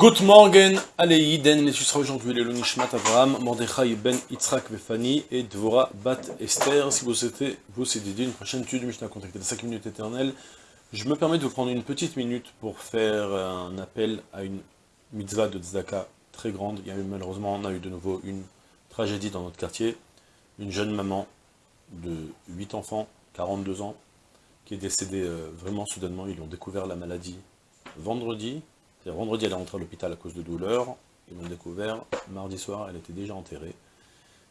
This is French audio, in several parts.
Good morning, Aleïden, mais tu aujourd'hui le Nishmat Avraham, Mordechai ben Yitzhak Befani et Dvora Bat Esther. Si vous souhaitez vous dédier une prochaine étude Mishnah contactée de 5 minutes éternelles, je me permets de vous prendre une petite minute pour faire un appel à une mitzvah de tzedaka très grande. Malheureusement, on a eu de nouveau une tragédie dans notre quartier. Une jeune maman de 8 enfants, 42 ans, qui est décédée euh, vraiment soudainement. Ils ont découvert la maladie vendredi. Vendredi, elle est rentrée à l'hôpital à cause de douleurs. Ils l'ont découvert. Mardi soir, elle était déjà enterrée.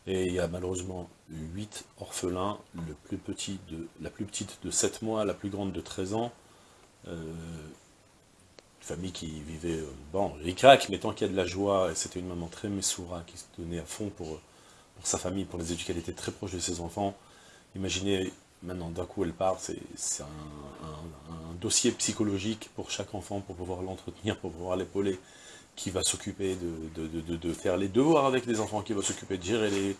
Et il y a malheureusement 8 orphelins, la plus petite de 7 mois, la plus grande de 13 ans. Euh, une famille qui vivait, euh, bon, ricac, mais tant qu'il y a de la joie, et c'était une maman très messoura, qui se donnait à fond pour, pour sa famille, pour les éduquer, elle était très proche de ses enfants. Imaginez, maintenant d'un coup elle part, c'est un, dossier psychologique pour chaque enfant, pour pouvoir l'entretenir, pour pouvoir l'épauler, qui va s'occuper de, faire les devoirs avec les enfants, qui va s'occuper de gérer les...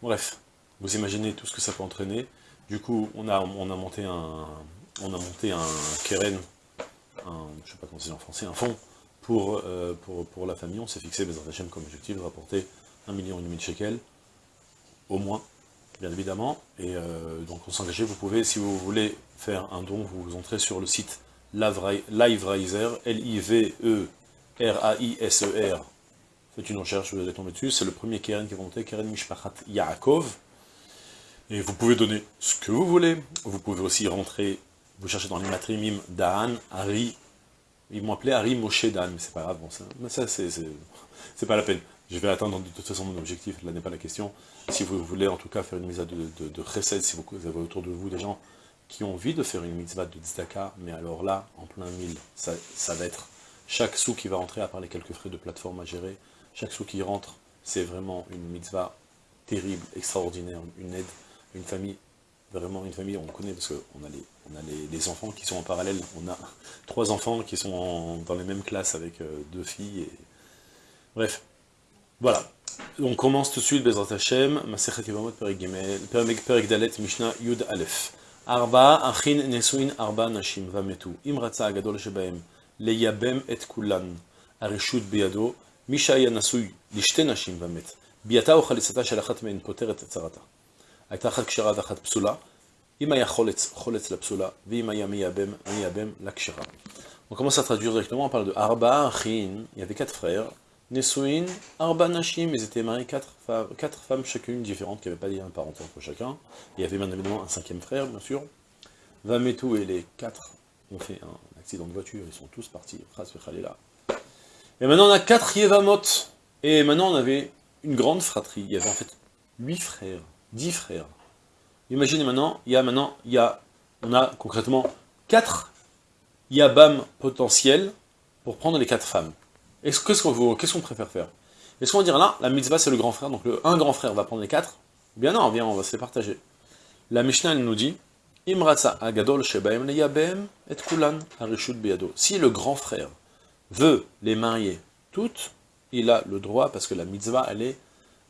Bref, vous imaginez tout ce que ça peut entraîner. Du coup, on a, on a monté un, on a monté un keren, un, je sais pas comment c'est en français, un fonds pour, euh, pour, la famille. On s'est fixé, Bézard Hachem, comme objectif de rapporter un million et demi de shekels, au moins, bien évidemment. Et euh, donc on s'engageait, vous pouvez, si vous voulez faire un don, vous entrez sur le site Liveriser, L-I-V-E-R-A-I-S-E-R. Faites une recherche, vous allez tomber dessus. C'est le premier Keren qui va monter, Keren Mishpachat Yaakov. Et vous pouvez donner ce que vous voulez. Vous pouvez aussi rentrer, vous cherchez dans les matrimim Dan, Harry. Ils m'ont appelé Harry Moshe Dan, mais c'est pas grave, bon, ça, mais ça c'est pas la peine. Je vais atteindre de toute façon mon objectif, là n'est pas la question. Si vous voulez en tout cas faire une mitzvah de, de, de si vous avez autour de vous des gens qui ont envie de faire une mitzvah de tzedaka, mais alors là, en plein mille, ça, ça va être chaque sou qui va rentrer, à part les quelques frais de plateforme à gérer, chaque sou qui rentre, c'est vraiment une mitzvah terrible, extraordinaire, une aide, une famille, vraiment une famille, on connaît parce qu'on a, les, on a les, enfants qui sont en parallèle, on a trois enfants qui sont dans les mêmes classes avec euh, deux filles, et... bref, voilà. On commence tout de suite, Bezrat Hashem, Masechet Yevamot Perek Gimel, Perek Dalet, Mishnah Yud Aleph. Arba, Achin, Nesuin, Arba, Nashim, Vametu. Im Ratza Agadol Shebaem, Leyabem et Kulan, Arishut Biado, Misha Yanasui, Lishte Nashim, Vamet. ביאתה או חליצתה של אחת מהן פותרת את צרתה. הייתה אחת כשרה ואחת פסולה, אם היה חולץ, חולץ לפסולה, ואם היה מייבם, מייבם לכשרה. On commence à traduire directement, on parle de Arba, Achin, il y avait quatre frères, Nesuin, Arba Nashim, ils étaient mariés quatre, femmes chacune différentes, qui n'avaient pas lien parental entre chacun. Il y avait bien évidemment un cinquième frère, bien sûr. Vametu et les quatre ont fait un accident de voiture, ils sont tous partis, Et maintenant on a quatre Yevamot, et maintenant on avait une grande fratrie, il y avait en fait huit frères, dix frères. Imaginez maintenant, il y a maintenant, il y a, on a concrètement quatre Yabam potentiels pour prendre les quatre femmes. Qu'est-ce qu'on préfère faire? Est-ce qu'on va là, la mitzvah c'est le grand frère, donc un grand frère va prendre les quatre? Ou bien non, viens, on va se les partager. La Mishnah nous dit, agadol shebaim leyabem et kulan biyado. Si le grand frère veut les marier toutes, il a le droit, parce que la mitzvah, elle est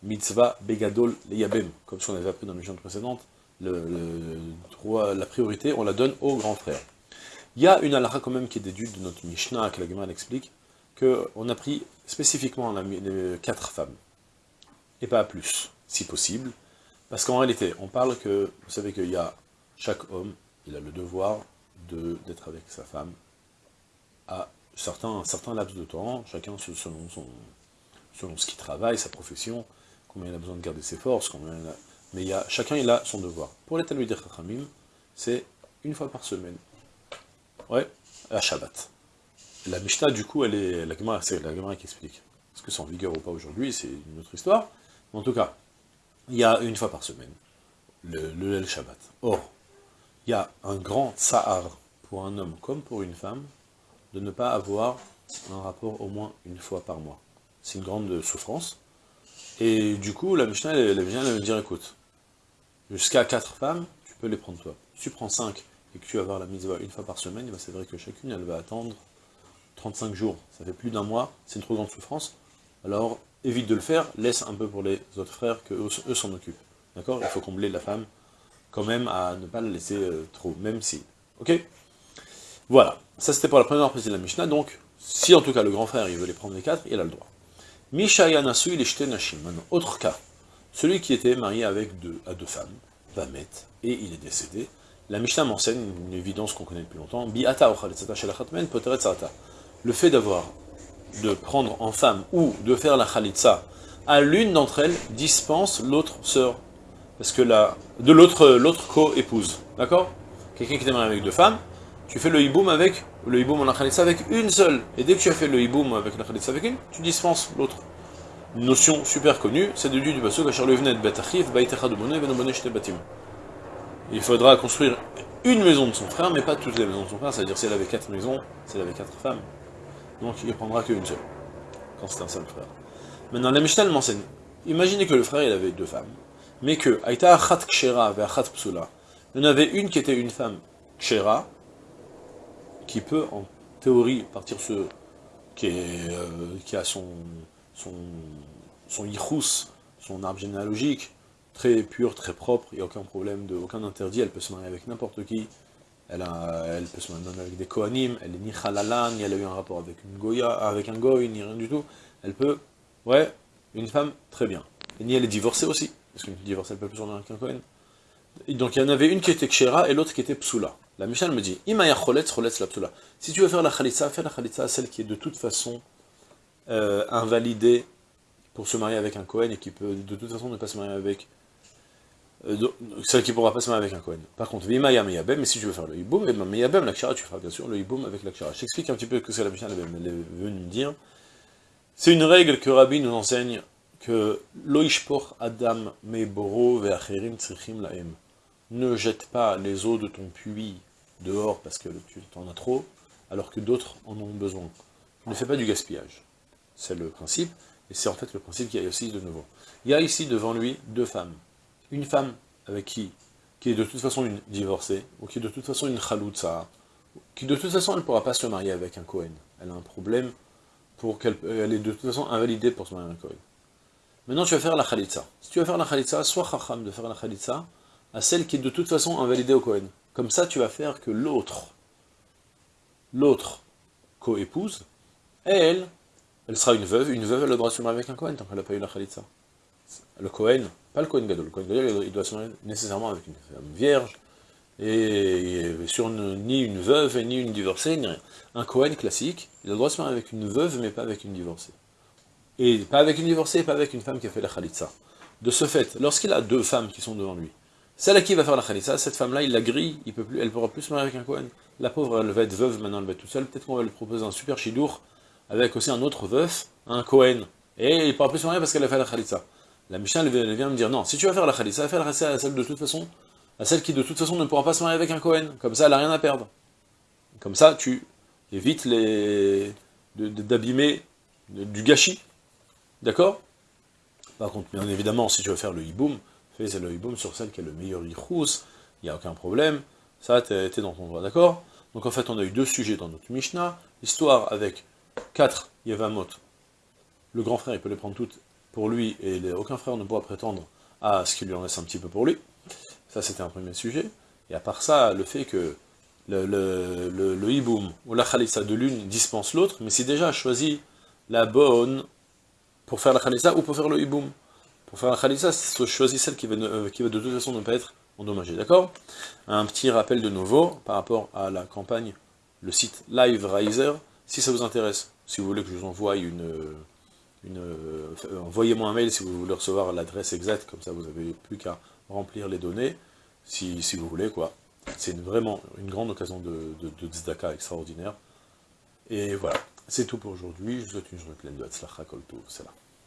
mitzvah begadol leyabem, comme ce qu'on avait appris dans les précédente, le, le, droit, la priorité, on la donne au grand frère. Il y a une halakha quand même qui est déduite de notre Mishnah, que la Gemara explique, qu'on a pris spécifiquement les quatre femmes, et pas plus, si possible, parce qu'en réalité, on parle que, vous savez qu'il y a, chaque homme, il a le devoir d'être avec sa femme à certains, laps de temps, chacun selon, son, selon ce qu'il travaille, sa profession, combien il a besoin de garder ses forces, combien mais il a, chacun il a son devoir. Pour les Talmudir Chachamim, c'est une fois par semaine. Ouais, à Shabbat. La Mishnah, du coup, elle est, la Gemara, c'est la Gemara qui explique. Est-ce que c'est en vigueur ou pas aujourd'hui, c'est une autre histoire. Mais en tout cas, il y a une fois par semaine, le, le Shabbat. Or, il y a un grand tsahar pour un homme comme pour une femme de ne pas avoir un rapport au moins une fois par mois. C'est une grande souffrance. Et du coup, la Mishnah, elle, vient me dire, écoute, jusqu'à quatre femmes, tu peux les prendre toi. Si tu prends cinq et que tu vas avoir la mise une fois par semaine, ben, c'est vrai que chacune, elle va attendre 35 jours, ça fait plus d'un mois, c'est une trop grande souffrance, alors évite de le faire, laisse un peu pour les autres frères, que eux s'en occupent. D'accord? Il faut combler la femme, quand même, à ne pas la laisser euh, trop, même si. Ok? Voilà, ça c'était pour la première partie de la Mishnah, donc, Si en tout cas le grand frère il veut les prendre les quatre, il a le droit. Mishaya Nasu il nashim. Maintenant, autre cas, celui qui était marié avec deux, à deux femmes, va mettre, et il est décédé. La Mishnah m'enseigne une évidence qu'on connaît depuis longtemps. Le fait d'avoir, de prendre en femme ou de faire la khalitsa à l'une d'entre elles dispense l'autre sœur. Parce que la, de l'autre l'autre co-épouse. D'accord? Quelqu'un qui est marié avec deux femmes, tu fais le hiboum avec, le hiboum en la khalitsa avec une seule. Et dès que tu as fait le hiboum avec la khalitsa avec une, tu dispenses l'autre. Une notion super connue, c'est de du basou, il faudra construire une maison de son frère, mais pas toutes les maisons de son frère, c'est-à-dire si elle avait quatre maisons, si elle avait quatre femmes, donc il ne prendra qu'une seule, quand c'est un seul frère. Maintenant, la Mishnah m'enseigne, imaginez que le frère il avait deux femmes, mais que, Aïta Achat Kshera Achat Psula, il y en avait une qui était une femme Kshera, qui peut en théorie partir ce, euh, qui a son, son, son son arbre généalogique, très pure, très propre, il n'y a aucun problème, aucun interdit, elle peut se marier avec n'importe qui, elle, peut se marier avec des Kohanim, elle est ni halala, ni elle a eu un rapport avec une Goya, avec un Goy, ni rien du tout, elle peut, ouais, une femme, très bien. Et ni elle est divorcée aussi, parce qu'une divorcée, elle peut plus en avec un Kohen. donc il y en avait une qui était Kshera et l'autre qui était Psula. La Mishnah me dit, Imaya choletz, choletz la Psula. Si tu veux faire la Khalitsa, fais la Khalitsa à celle qui est de toute façon euh, invalidée pour se marier avec un Kohen et qui peut de toute façon ne pas se marier avec euh, celle qui pourra pas se marier avec un Kohen. Par contre, Vimaya Meyabem, mais si tu veux faire le Hiboum, et Meyabem, la tu feras bien sûr le Hiboum avec la Kshara. J'explique un petit peu ce que la Mishnah, elle est venue dire. C'est une règle que Rabbi nous enseigne que Loishpor Adam Meboro Ve'acherim Tzrichim Laem. Ne jette pas les eaux de ton puits dehors parce que tu en as trop, alors que d'autres en ont besoin. Ne fais pas du gaspillage. C'est le principe, et c'est en fait le principe qu'il y a aussi de nouveau. Il y a ici devant lui deux femmes une femme avec qui, qui est de toute façon une divorcée, ou qui est de toute façon une chaloutza, qui de toute façon elle ne pourra pas se marier avec un Cohen. Elle a un problème pour qu'elle elle est de toute façon invalidée pour se marier avec un Cohen. Maintenant tu vas faire la khalitza. Si tu vas faire la khalitza, sois chacham de faire la khalitza à celle qui est de toute façon invalidée au Cohen. Comme ça tu vas faire que l'autre, l'autre co-épouse, elle, elle sera une veuve, une veuve elle a le droit de se marier avec un Cohen tant qu'elle n'a pas eu la khalitza. Le Cohen, pas le Cohen Gadol. Le Cohen Gadol, il doit se marier nécessairement avec une femme vierge, et sur ni une veuve, ni une divorcée, ni rien. Un Cohen classique, il a le droit de se marier avec une veuve, mais pas avec une divorcée. Et pas avec une divorcée, pas avec une femme qui a fait la khalitsa. De ce fait, lorsqu'il a deux femmes qui sont devant lui, celle à qui il va faire la khalitsa, cette femme-là, il la grille, il peut plus, elle ne pourra plus se marier avec un Cohen. La pauvre, elle va être veuve, maintenant elle va être toute seule, peut-être qu'on va lui proposer un super chidour, avec aussi un autre veuf, un Cohen. Et il ne pourra plus se marier parce qu'elle a fait la khalitsa. La Mishnah vient me dire, non, si tu vas faire la Khalissa, fais la à celle de toute façon, à celle qui de toute façon ne pourra pas se marier avec un Cohen. Comme ça, elle n'a rien à perdre. Comme ça, tu évites les d'abîmer du gâchis. D'accord? Par contre, bien évidemment, si tu veux faire le hiboum, fais le hiboum sur celle qui a le meilleur yichous, il n'y a aucun problème. Ça, tu es, dans ton droit, d'accord? Donc en fait, on a eu deux sujets dans notre Mishnah. Histoire avec quatre Yevamot. Le grand frère, il peut les prendre toutes pour lui, et aucun frère ne pourra prétendre à ce qu'il lui en laisse un petit peu pour lui. Ça, c'était un premier sujet. Et à part ça, le fait que le, le, hiboum ou la khalissa de l'une dispense l'autre, mais c'est déjà choisi la bonne pour faire la khalissa ou pour faire le hiboum. Pour faire la khalissa, c'est choisi celle qui va, euh, qui va de toute façon ne pas être endommagée, d'accord? Un petit rappel de nouveau par rapport à la campagne, le site Live Riser, si ça vous intéresse, si vous voulez que je vous envoie une euh, envoyez-moi un mail si vous voulez recevoir l'adresse exacte, comme ça vous n'avez plus qu'à remplir les données, si, vous voulez, quoi. C'est vraiment une grande occasion de, de, extraordinaire. Et voilà, c'est tout pour aujourd'hui, je vous souhaite une journée pleine de Hatzlacha Kol c'est là.